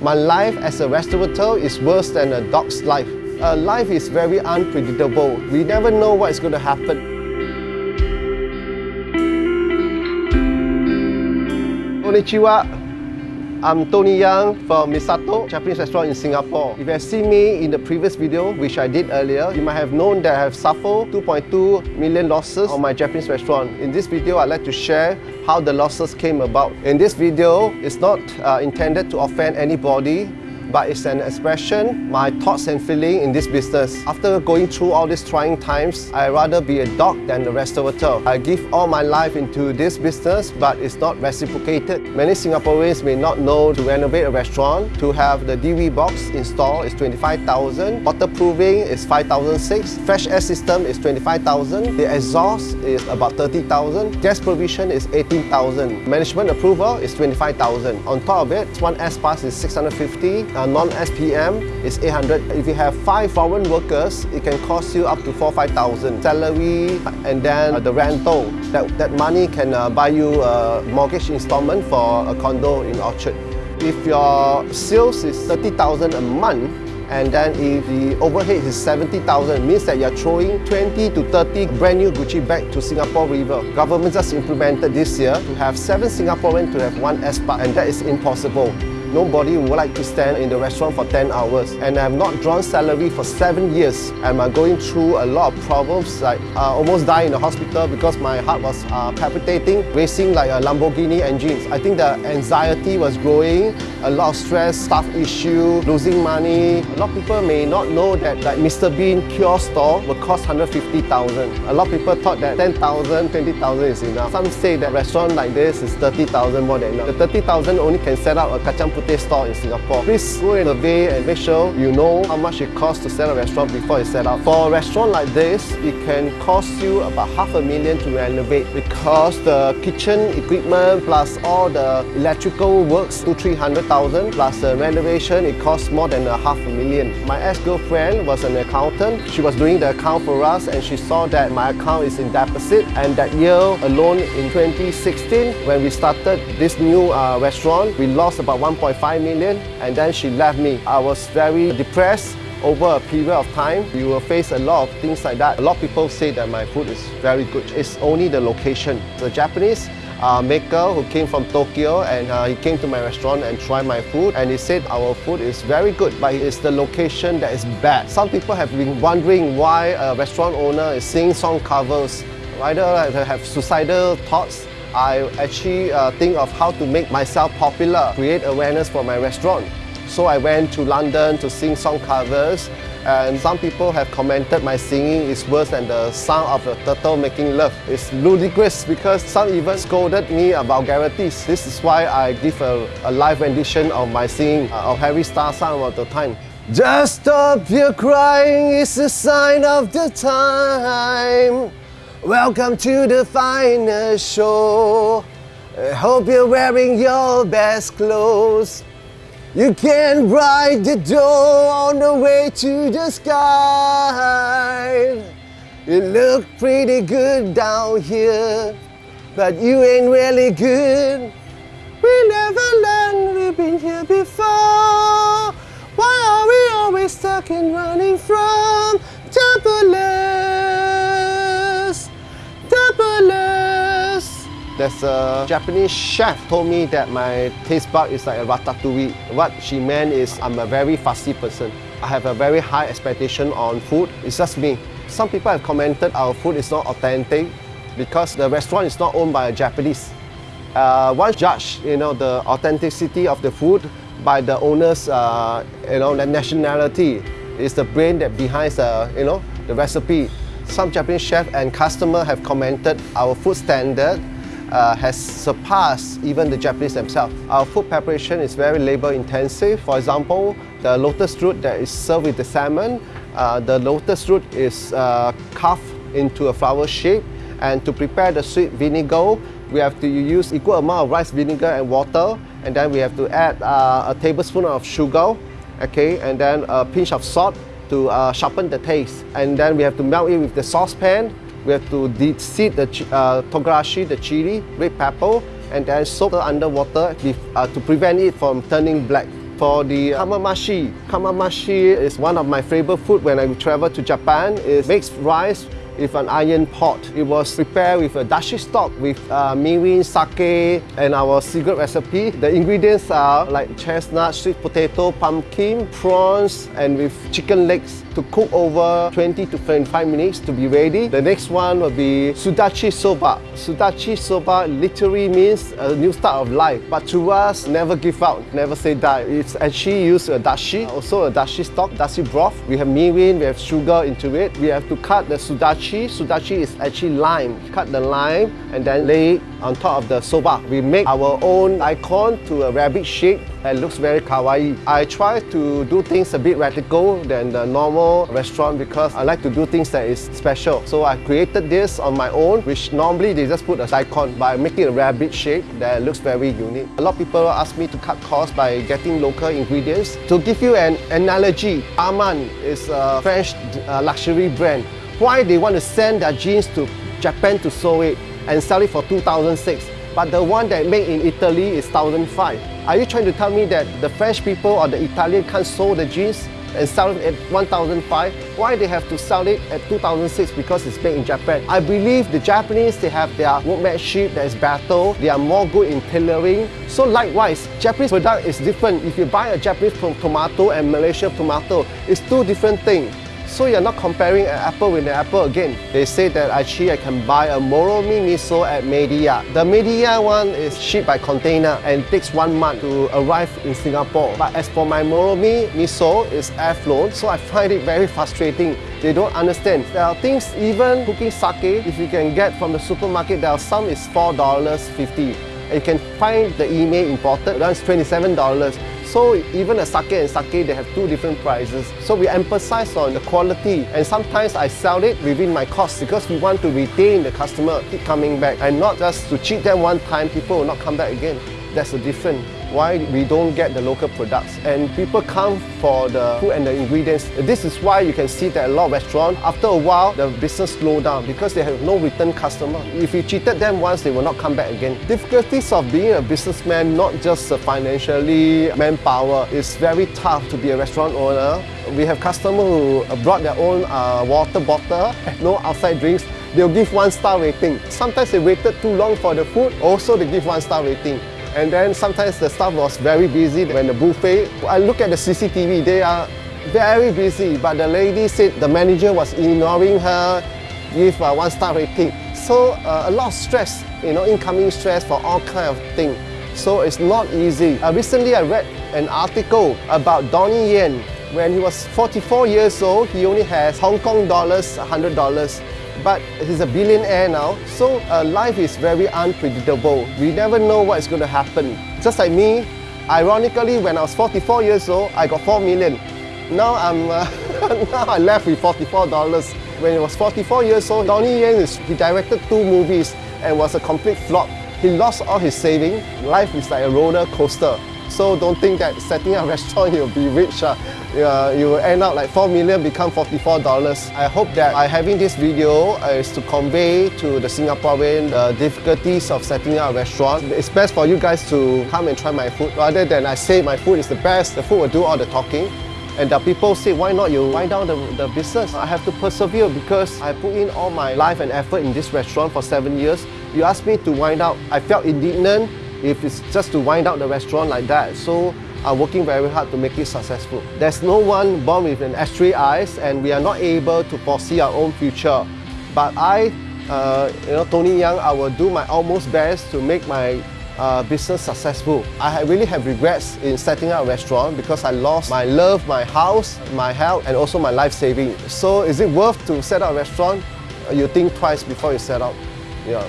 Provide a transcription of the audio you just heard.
My life as a restaurateur is worse than a dog's life. Uh, life is very unpredictable. We never know what's going to happen. Konnichiwa. I'm Tony Yang from Misato Japanese restaurant in Singapore. If you have seen me in the previous video, which I did earlier, you might have known that I have suffered 2.2 million losses on my Japanese restaurant. In this video, I'd like to share how the losses came about. In this video, it's not uh, intended to offend anybody but it's an expression, my thoughts and feeling in this business. After going through all these trying times, I'd rather be a dog than a restaurateur. I give all my life into this business, but it's not reciprocated. Many Singaporeans may not know to renovate a restaurant, to have the DV box installed is 25,000, waterproofing is 5,006, fresh air system is 25,000, the exhaust is about 30,000, gas provision is 18,000, management approval is 25,000. On top of it, one S-Pass is 650, uh, non-SPM is 800. If you have five foreign workers, it can cost you up to 4 5,000. Salary and then uh, the rental. That, that money can uh, buy you a mortgage installment for a condo in Orchard. If your sales is 30,000 a month, and then if the overhead is 70,000, means that you're throwing 20 to 30 brand new Gucci bag to Singapore River. Government just implemented this year to have seven Singaporeans to have one S-Pass, and that is impossible. Nobody would like to stand in the restaurant for 10 hours. And I have not drawn salary for 7 years. I'm going through a lot of problems, like uh, almost died in the hospital because my heart was uh, palpitating, racing like a Lamborghini engines. I think the anxiety was growing, a lot of stress, staff issue, losing money. A lot of people may not know that like Mr. Bean kiosk store will cost 150,000. A lot of people thought that 10,000, 20,000 is enough. Some say that restaurant like this is 30,000 more than enough. The 30,000 only can set up a kacang putih store in Singapore. Please go and survey and make sure you know how much it costs to sell a restaurant before it's set up. For a restaurant like this, it can cost you about half a million to renovate because the kitchen equipment plus all the electrical works to 300,000 plus the renovation, it costs more than a half a million. My ex-girlfriend was an accountant. She was doing the account for us and she saw that my account is in deficit and that year alone in 2016 when we started this new uh, restaurant, we lost about 1. 1.5 million and then she left me. I was very depressed over a period of time. You will face a lot of things like that. A lot of people say that my food is very good. It's only the location. The Japanese uh, maker who came from Tokyo and uh, he came to my restaurant and tried my food and he said our food is very good but it's the location that is bad. Some people have been wondering why a restaurant owner is singing song covers. Either have suicidal thoughts I actually uh, think of how to make myself popular, create awareness for my restaurant. So I went to London to sing song covers and some people have commented my singing is worse than the sound of a turtle making love. It's ludicrous because some even scolded me about vulgarities. This is why I give a, a live rendition of my singing uh, of Harry Styles song of the time. Just stop your crying, it's a sign of the time. Welcome to the final show. I hope you're wearing your best clothes. You can ride the door on the way to the sky. You look pretty good down here, but you ain't really good. We never learned we've been here before. Why are we always stuck in running from There's a Japanese chef told me that my taste bud is like a ratatouille. What she meant is I'm a very fussy person. I have a very high expectation on food. It's just me. Some people have commented our food is not authentic because the restaurant is not owned by a Japanese. Uh, one judge, you know, the authenticity of the food by the owner's, uh, you know, nationality. is the brain that behind the, you know, the recipe. Some Japanese chef and customer have commented our food standard uh, has surpassed even the Japanese themselves. Our food preparation is very labor intensive. For example, the lotus root that is served with the salmon, uh, the lotus root is uh, carved into a flower shape and to prepare the sweet vinegar, we have to use equal amount of rice vinegar and water and then we have to add uh, a tablespoon of sugar okay, and then a pinch of salt to uh, sharpen the taste. And then we have to melt it with the saucepan we have to seed the uh, togarashi, the chili, red pepper, and then soak it under water uh, to prevent it from turning black. For the kamameshi, kamameshi is one of my favorite food when I travel to Japan. It makes rice with an iron pot. It was prepared with a dashi stock with uh, mirin, sake, and our secret recipe. The ingredients are like chestnut, sweet potato, pumpkin, prawns, and with chicken legs to cook over 20 to 25 minutes to be ready. The next one will be sudachi soba. Sudachi soba literally means a new start of life, but to us, never give up, never say die. It's actually used a dashi, also a dashi stock, dashi broth. We have mirin, we have sugar into it. We have to cut the sudachi sudachi. Sudachi is actually lime. Cut the lime and then lay it on top of the soba. We make our own icon to a rabbit shape and looks very kawaii. I try to do things a bit radical than the normal restaurant because I like to do things that is special. So I created this on my own, which normally they just put a icon, make it a rabbit shape that looks very unique. A lot of people ask me to cut costs by getting local ingredients. To give you an analogy, Armand is a French uh, luxury brand why they want to send their jeans to Japan to sew it and sell it for 2006 but the one that made in Italy is 1005 are you trying to tell me that the French people or the Italian can't sew the jeans and sell it at 1005 why they have to sell it at 2006 because it's made in Japan? I believe the Japanese they have their workmanship that is better. They are more good in tailoring. So likewise Japanese product is different. If you buy a Japanese tomato and Malaysian tomato it's two different things so you're not comparing an apple with an apple again. They say that actually I can buy a Moromi miso at Meidi-Ya. The Meidi-Ya one is shipped by container and takes one month to arrive in Singapore. But as for my Moromi miso, it's air flown, so I find it very frustrating. They don't understand. There are things, even cooking sake, if you can get from the supermarket, there are some is $4.50. You can find the email imported, that's $27. So even a sake and sake, they have two different prices. So we emphasize on the quality and sometimes I sell it within my cost because we want to retain the customer, keep coming back and not just to cheat them one time, people will not come back again. That's the difference why we don't get the local products. And people come for the food and the ingredients. This is why you can see that a lot of restaurants, after a while, the business slow down because they have no return customer. If you cheated them once, they will not come back again. Difficulties of being a businessman, not just financially, manpower, it's very tough to be a restaurant owner. We have customers who brought their own uh, water bottle, no outside drinks, they'll give one star rating. Sometimes they waited too long for the food, also they give one star rating. And then sometimes the staff was very busy when the buffet. I look at the CCTV, they are very busy, but the lady said the manager was ignoring her, give a one star rating. So uh, a lot of stress, you know, incoming stress for all kind of things. So it's not easy. Uh, recently I read an article about Donnie Yen. When he was 44 years old, he only has Hong Kong dollars, $100 but he's a billionaire now, so uh, life is very unpredictable. We never know what is going to happen. Just like me, ironically, when I was 44 years old, I got 4 million. Now I'm uh, now I left with $44. When he was 44 years old, Donnie Yen is, he directed two movies and was a complete flop. He lost all his savings. Life is like a roller coaster. So don't think that setting up a restaurant you'll be rich. Uh, uh, you will end up like 4 million become $44. I hope that by having this video is to convey to the Singaporean the difficulties of setting up a restaurant. It's best for you guys to come and try my food rather than I say my food is the best, the food will do all the talking. And the people say, why not you wind down the, the business? I have to persevere because I put in all my life and effort in this restaurant for seven years. You asked me to wind out, I felt indignant if it's just to wind up the restaurant like that. So I'm working very hard to make it successful. There's no one born with an ashtray eyes and we are not able to foresee our own future. But I, uh, you know, Tony Young, I will do my almost best to make my uh, business successful. I really have regrets in setting up a restaurant because I lost my love, my house, my health and also my life saving. So is it worth to set up a restaurant? You think twice before you set up. Yeah.